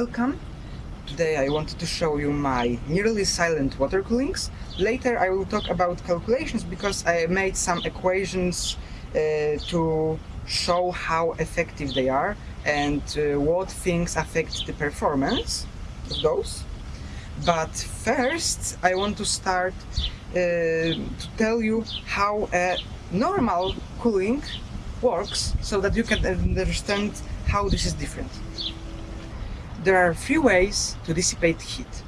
Welcome! Today I wanted to show you my nearly silent water coolings. Later I will talk about calculations because I made some equations uh, to show how effective they are and uh, what things affect the performance of those. But first I want to start uh, to tell you how a normal cooling works so that you can understand how this is different. There are three ways to dissipate heat.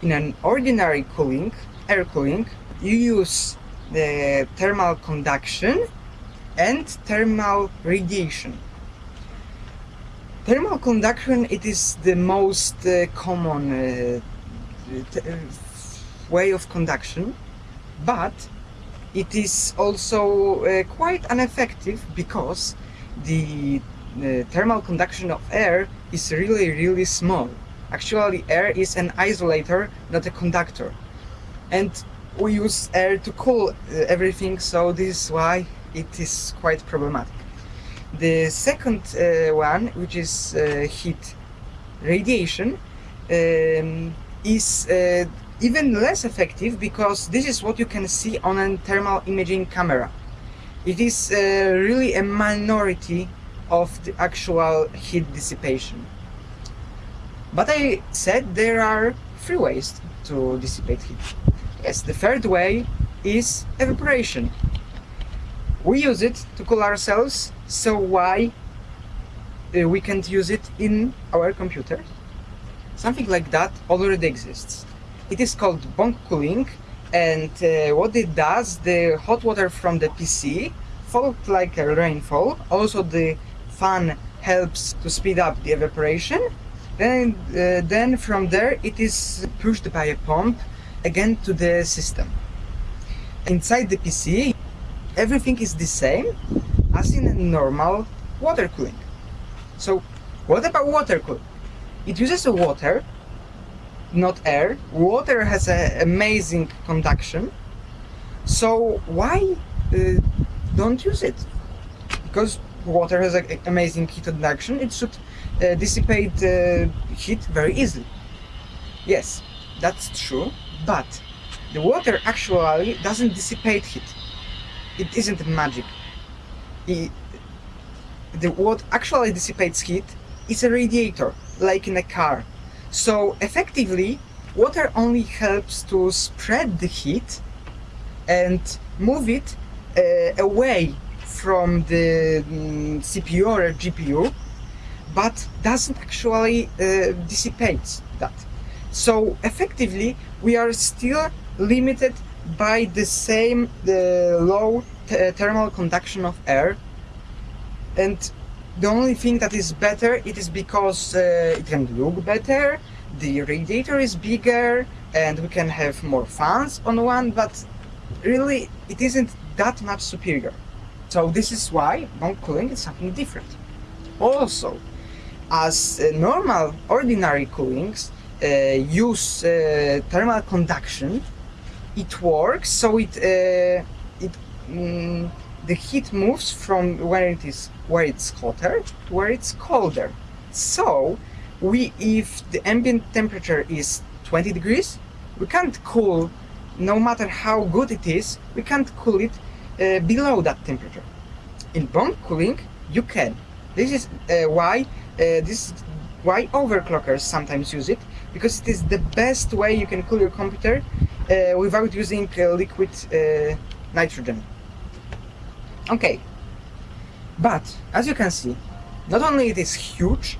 In an ordinary cooling, air cooling, you use the thermal conduction and thermal radiation. Thermal conduction it is the most uh, common uh, uh way of conduction, but it is also uh, quite ineffective because the the thermal conduction of air is really really small. Actually air is an isolator, not a conductor. And we use air to cool uh, everything, so this is why it is quite problematic. The second uh, one, which is uh, heat radiation, um, is uh, even less effective because this is what you can see on a thermal imaging camera. It is uh, really a minority of the actual heat dissipation. But I said there are three ways to dissipate heat. Yes, the third way is evaporation. We use it to cool ourselves, so why uh, we can't use it in our computer? Something like that already exists. It is called bong cooling and uh, what it does, the hot water from the PC falls like a rainfall, also the fan helps to speed up the evaporation. Then, uh, then from there it is pushed by a pump again to the system. Inside the PC, everything is the same as in a normal water cooling. So what about water cooling? It uses water, not air. Water has an amazing conduction. So why uh, don't use it? Because water has an amazing heat conduction, it should uh, dissipate uh, heat very easily. Yes, that's true, but the water actually doesn't dissipate heat. It isn't magic. It, the what actually dissipates heat is a radiator, like in a car. So effectively, water only helps to spread the heat and move it uh, away from the mm, CPU or GPU, but doesn't actually uh, dissipate that. So effectively, we are still limited by the same the low thermal conduction of air and the only thing that is better it is because uh, it can look better the radiator is bigger and we can have more fans on one but really it isn't that much superior so this is why bong cooling is something different. Also, as uh, normal ordinary coolings uh, use uh, thermal conduction, it works so it uh, it mm, the heat moves from where it is where it's hotter to where it's colder. So we if the ambient temperature is 20 degrees, we can't cool no matter how good it is, we can't cool it uh, below that temperature. In bong cooling, you can. This is uh, why uh, this why overclockers sometimes use it because it is the best way you can cool your computer uh, without using uh, liquid nitrogen. Okay, but as you can see, not only it is huge,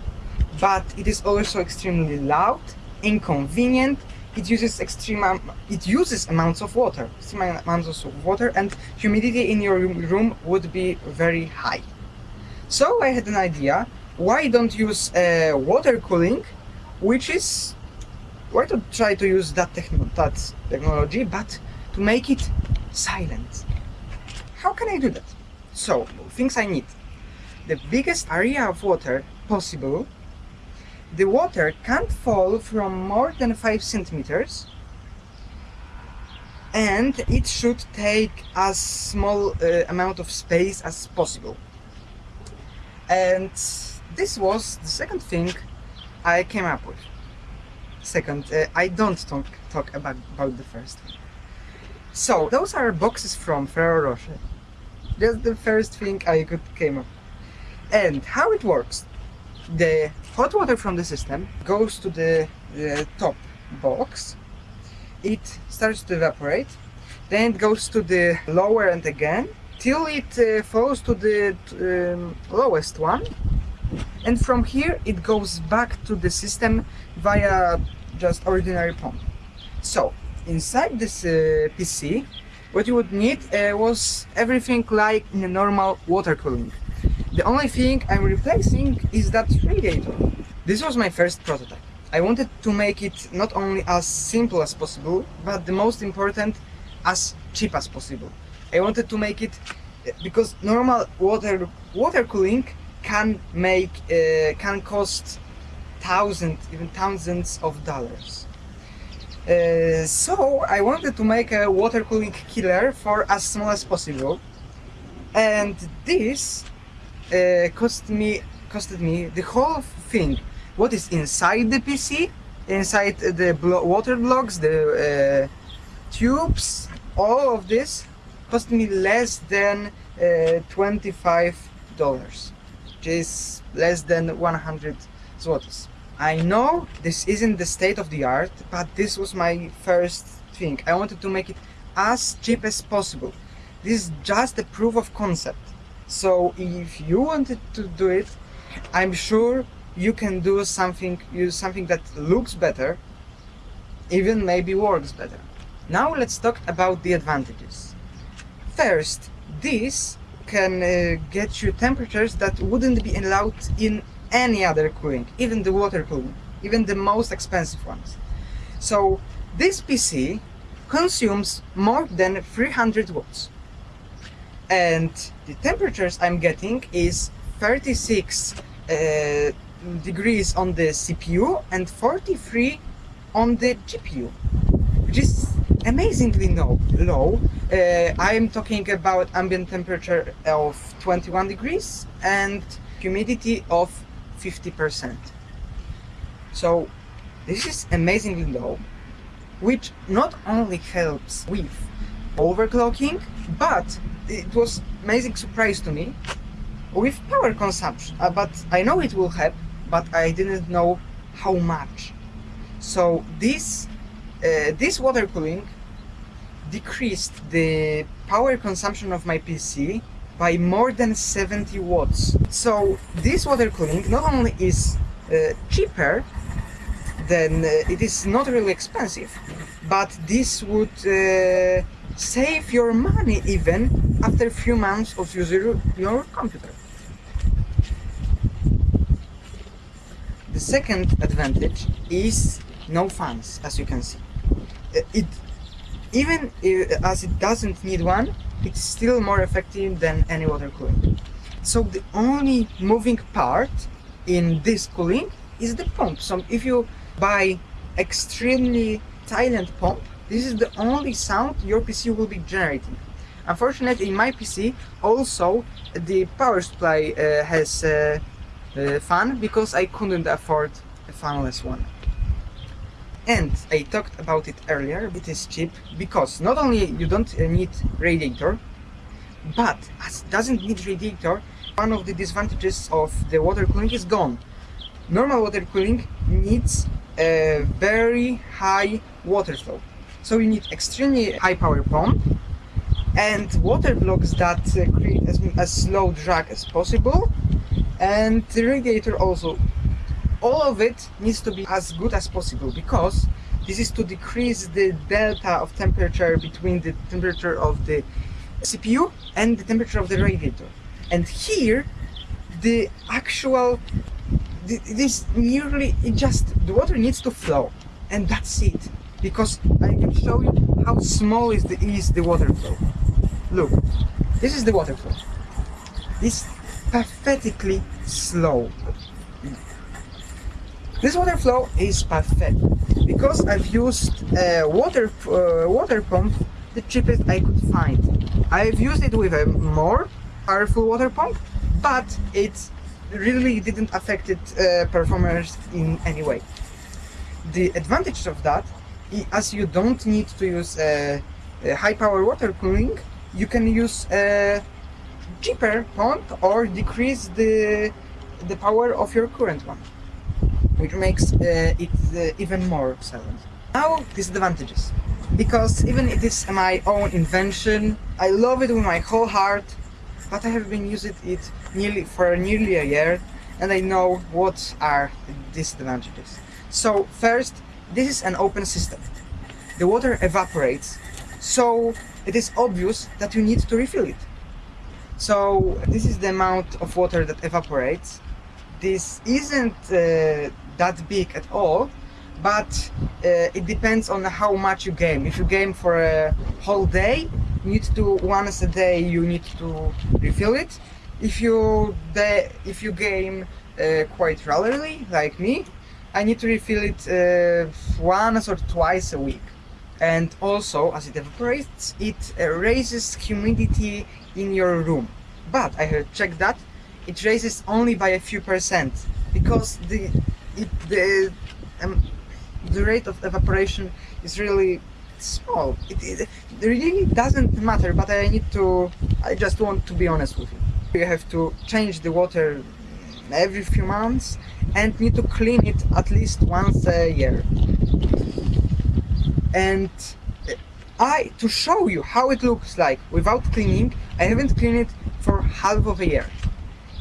but it is also extremely loud, inconvenient, it uses extreme it uses amounts of water extreme amounts of water and humidity in your room would be very high. So I had an idea. Why don't use uh, water cooling which is why to try to use that, techno that technology but to make it silent. How can I do that? So things I need. The biggest area of water possible the water can't fall from more than 5 centimeters and it should take as small uh, amount of space as possible. And this was the second thing I came up with. Second, uh, I don't talk, talk about, about the first. So, those are boxes from Ferrero Rocher. That's the first thing I could came up. And how it works. The hot water from the system goes to the, the top box. It starts to evaporate. Then it goes to the lower end again till it uh, falls to the um, lowest one and from here it goes back to the system via just ordinary pump so inside this uh, PC what you would need uh, was everything like in a normal water cooling the only thing I'm replacing is that radiator this was my first prototype. I wanted to make it not only as simple as possible but the most important as cheap as possible. I wanted to make it because normal water water cooling can make uh, can cost thousands even thousands of dollars. Uh, so I wanted to make a water cooling killer for as small as possible. And this cost me costed me the whole thing. What is inside the PC inside the blo water blocks the uh, tubes all of this cost me less than uh, 25 dollars which is less than 100 zlotys. I know this isn't the state of the art but this was my first thing. I wanted to make it as cheap as possible. This is just a proof of concept so if you wanted to do it I'm sure you can do something use something that looks better even maybe works better now let's talk about the advantages First, this can uh, get you temperatures that wouldn't be allowed in any other cooling, even the water cooling, even the most expensive ones. So this PC consumes more than 300 watts. And the temperatures I'm getting is 36 uh, degrees on the CPU and 43 on the GPU, which is amazingly low. low. Uh, I'm talking about ambient temperature of 21 degrees and humidity of 50%. So this is amazingly low, which not only helps with overclocking, but it was amazing surprise to me with power consumption. Uh, but I know it will help, but I didn't know how much. So this uh, this water cooling decreased the power consumption of my PC by more than 70 watts. So this water cooling not only is uh, cheaper then uh, it is not really expensive, but this would uh, save your money even after a few months of using your computer. The second advantage is no fans, as you can see. Uh, it even as it doesn't need one it's still more effective than any water cooling so the only moving part in this cooling is the pump so if you buy extremely silent pump this is the only sound your PC will be generating unfortunately in my PC also the power supply uh, has uh, a fan because I couldn't afford a fanless one and I talked about it earlier, it is cheap because not only you don't uh, need radiator, but as it doesn't need radiator, one of the disadvantages of the water cooling is gone. Normal water cooling needs a very high water flow. So you need extremely high power pump and water blocks that uh, create as, as slow drag as possible and the radiator also all of it needs to be as good as possible because this is to decrease the delta of temperature between the temperature of the CPU and the temperature of the radiator. And here, the actual, this nearly, it just, the water needs to flow. And that's it. Because I can show you how small is the, is the water flow. Look, this is the water flow. It's pathetically slow. This water flow is perfect because I've used a water uh, water pump the cheapest I could find. I've used it with a more powerful water pump, but it really didn't affect it uh, performance in any way. The advantage of that, as you don't need to use uh, uh, high power water cooling, you can use a cheaper pump or decrease the the power of your current one, which makes uh, it even more silent. Now disadvantages, because even it is my own invention, I love it with my whole heart, but I have been using it nearly for nearly a year, and I know what are the disadvantages. So first, this is an open system. The water evaporates, so it is obvious that you need to refill it. So this is the amount of water that evaporates. This isn't uh, that big at all, but uh, it depends on how much you game. If you game for a whole day, you need to once a day you need to refill it. If you if you game uh, quite regularly, like me, I need to refill it uh, once or twice a week. And also, as it evaporates, it raises humidity in your room. But I have checked that it raises only by a few percent because the it, the um, the rate of evaporation is really small. It, it, it really doesn't matter. But I need to. I just want to be honest with you. You have to change the water every few months and need to clean it at least once a year. And uh, I, to show you how it looks like without cleaning, I haven't cleaned it for half of a year.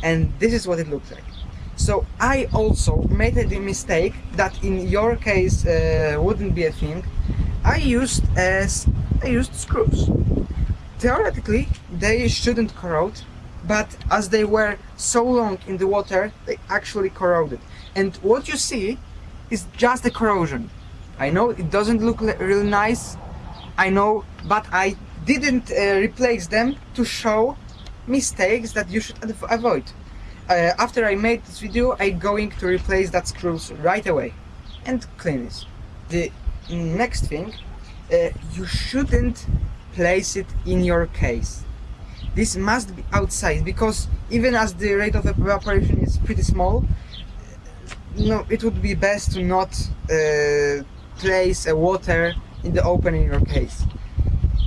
And this is what it looks like. So I also made the mistake that in your case uh, wouldn't be a thing. I used as I used screws. Theoretically, they shouldn't corrode, but as they were so long in the water, they actually corroded. And what you see is just the corrosion. I know it doesn't look really nice, I know, but I didn't uh, replace them to show mistakes that you should avoid. Uh, after I made this video, I'm going to replace that screws right away and clean it. The next thing, uh, you shouldn't place it in your case. This must be outside because even as the rate of evaporation is pretty small, no, it would be best to not uh, place a water in the open in your case.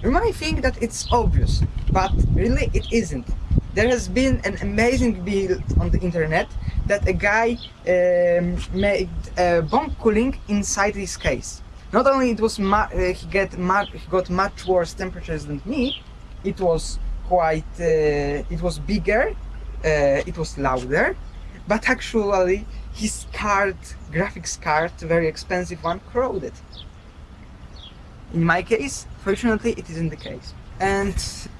You might think that it's obvious, but really it isn't. There has been an amazing build on the internet that a guy um, made uh, bong cooling inside his case. Not only it was uh, he get he got much worse temperatures than me, it was quite uh, it was bigger, uh, it was louder, but actually his card, graphics card, very expensive one, corroded. In my case, fortunately, it isn't the case. And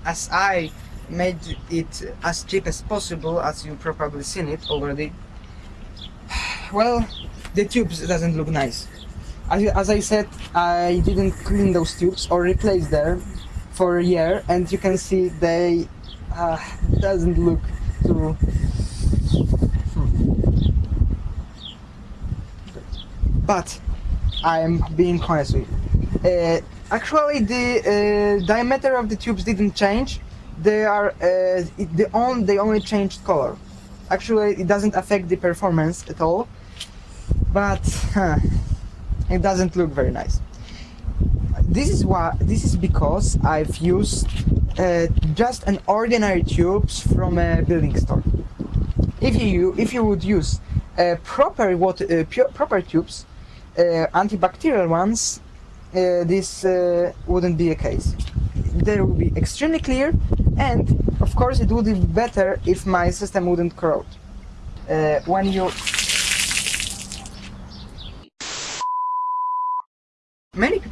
as I made it as cheap as possible, as you probably seen it already, well, the tubes doesn't look nice. As, as I said, I didn't clean those tubes or replace them for a year, and you can see they uh, doesn't look too. But I'm being honest with you. Uh, actually, the uh, diameter of the tubes didn't change. They are uh, the on they only changed color. Actually, it doesn't affect the performance at all. But huh, it doesn't look very nice. This is why. This is because I've used uh, just an ordinary tubes from a building store. If you if you would use uh, proper water uh, proper tubes, uh, antibacterial ones, uh, this uh, wouldn't be a case. They would be extremely clear, and of course it would be better if my system wouldn't corrode. When you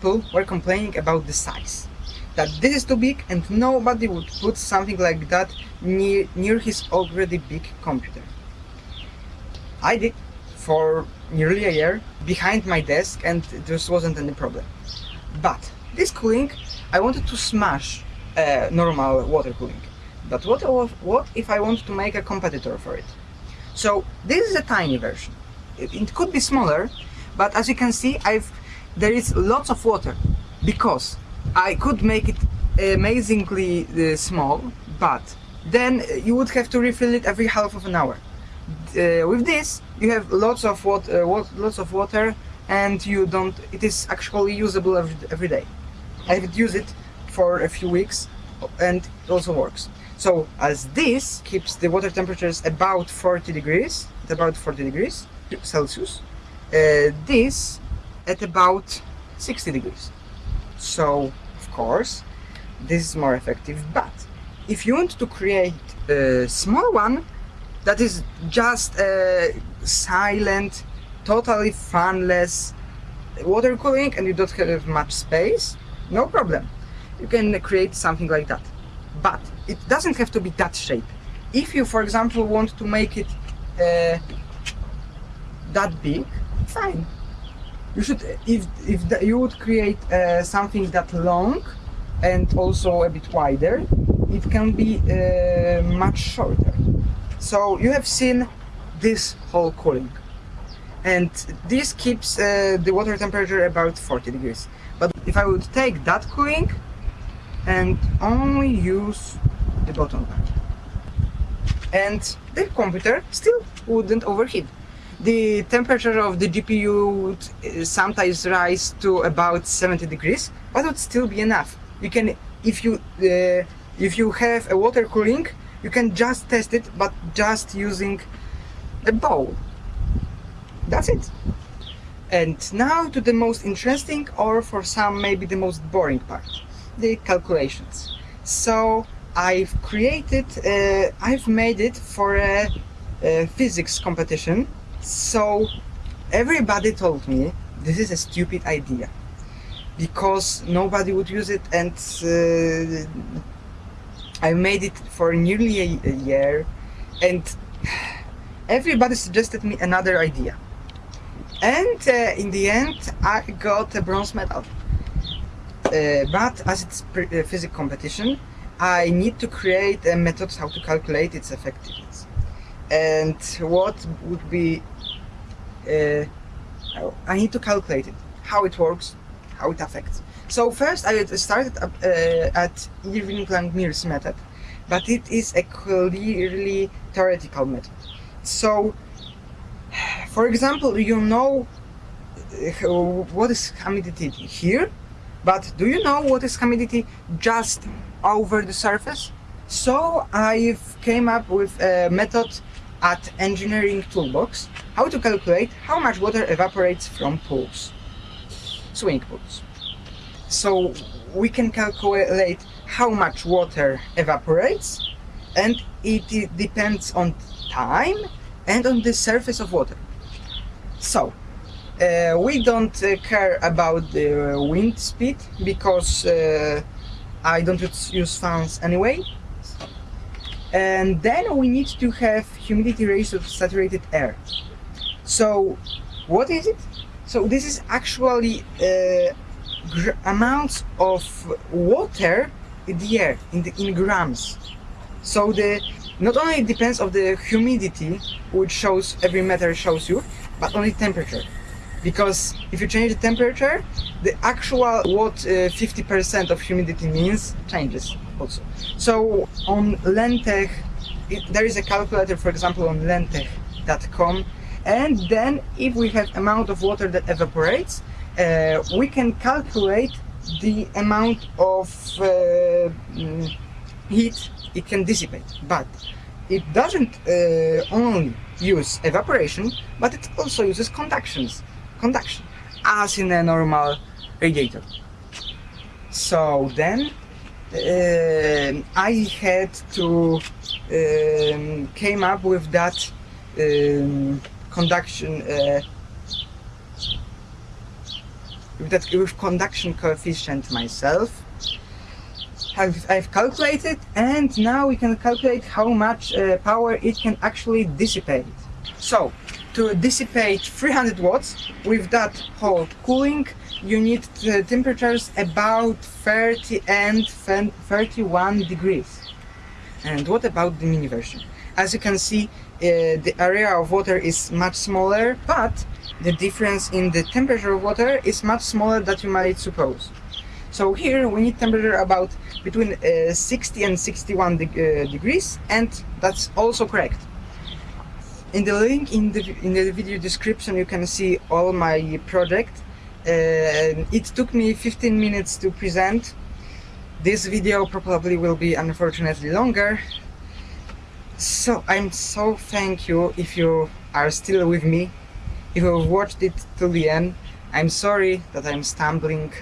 people were complaining about the size. That this is too big and nobody would put something like that near, near his already big computer. I did for nearly a year behind my desk and this wasn't any problem. But this cooling, I wanted to smash uh, normal water cooling. But what, what if I want to make a competitor for it? So this is a tiny version. It, it could be smaller, but as you can see, I've there is lots of water because I could make it amazingly uh, small, but then you would have to refill it every half of an hour. uh, with this you have lots of water, uh, lots of water, and you don't. It is actually usable every, every day. I've use it for a few weeks, and it also works. So as this keeps the water temperatures about 40 degrees, about 40 degrees Celsius, uh, this at about 60 degrees. So of course this is more effective. But if you want to create a small one that is just a silent, totally fanless water cooling and you don't have much space, no problem. You can create something like that. But it doesn't have to be that shape. If you, for example, want to make it uh, that big, fine. You should, if, if the, you would create uh, something that long and also a bit wider, it can be uh, much shorter. So you have seen this whole cooling. And this keeps uh, the water temperature about 40 degrees. But if I would take that cooling and only use the bottom and the computer still wouldn't overheat. The temperature of the GPU would sometimes rise to about 70 degrees, but it would still be enough. You can, if you uh, if you have a water cooling, you can just test it, but just using a bowl. That's it. And now to the most interesting, or for some maybe the most boring part, the calculations. So I've created, uh, I've made it for a, a physics competition. So everybody told me this is a stupid idea because nobody would use it and uh, I made it for nearly a, a year and everybody suggested me another idea. And uh, in the end I got a bronze medal. Uh, but as it's a physics competition I need to create a method how to calculate its effectiveness and what would be uh, I need to calculate it how it works how it affects so first I started uh, at Irving Langmuir's method but it is a clearly theoretical method so for example you know uh, what is humidity here but do you know what is humidity just over the surface? So I've came up with a method at Engineering Toolbox how to calculate how much water evaporates from pools, swimming pools. So we can calculate how much water evaporates and it, it depends on time and on the surface of water. So uh, we don't uh, care about the wind speed because uh, I don't use fans anyway. And then we need to have humidity ratio of saturated air. So what is it? So this is actually uh, amounts of water in the air in the in grams. So the not only it depends of the humidity which shows every meter shows you, but only temperature because if you change the temperature the actual what 50% uh, of humidity means changes also so on Lenntech there is a calculator for example on lenntech.com and then if we have amount of water that evaporates uh, we can calculate the amount of uh, mm, heat it can dissipate but it doesn't uh, only use evaporation but it also uses conductions conduction as in a normal radiator. So then I had to um, came up with that um, conduction uh, with that with conduction coefficient myself. I've, I've calculated and now we can calculate how much uh, power it can actually dissipate. So to dissipate 300 watts with that whole cooling you need temperatures about 30 and 31 degrees. And what about the mini version? As you can see uh, the area of water is much smaller but the difference in the temperature of water is much smaller than you might suppose. So here we need temperature about between uh, 60 and 61 de uh, degrees and that's also correct. In the link in the in the video description you can see all my project uh, it took me 15 minutes to present. This video probably will be unfortunately longer. So i'm so thank you if you are still with me. If you've watched it till the end i'm sorry that i'm stumbling